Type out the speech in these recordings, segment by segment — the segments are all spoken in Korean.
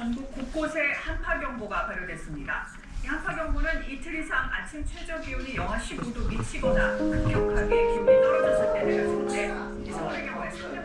전국 곳곳에 한파경보가 발효됐습니다. 한파경보는 이틀 이상 아침 최저 기온이 영하 15도 미치거나 급격하게 기온이 떨어졌을 때 내려지는데 서울의 경우에 3년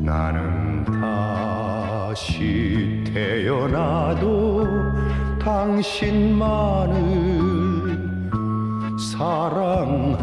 나는 다시 태어나도 당신만을 사랑하리.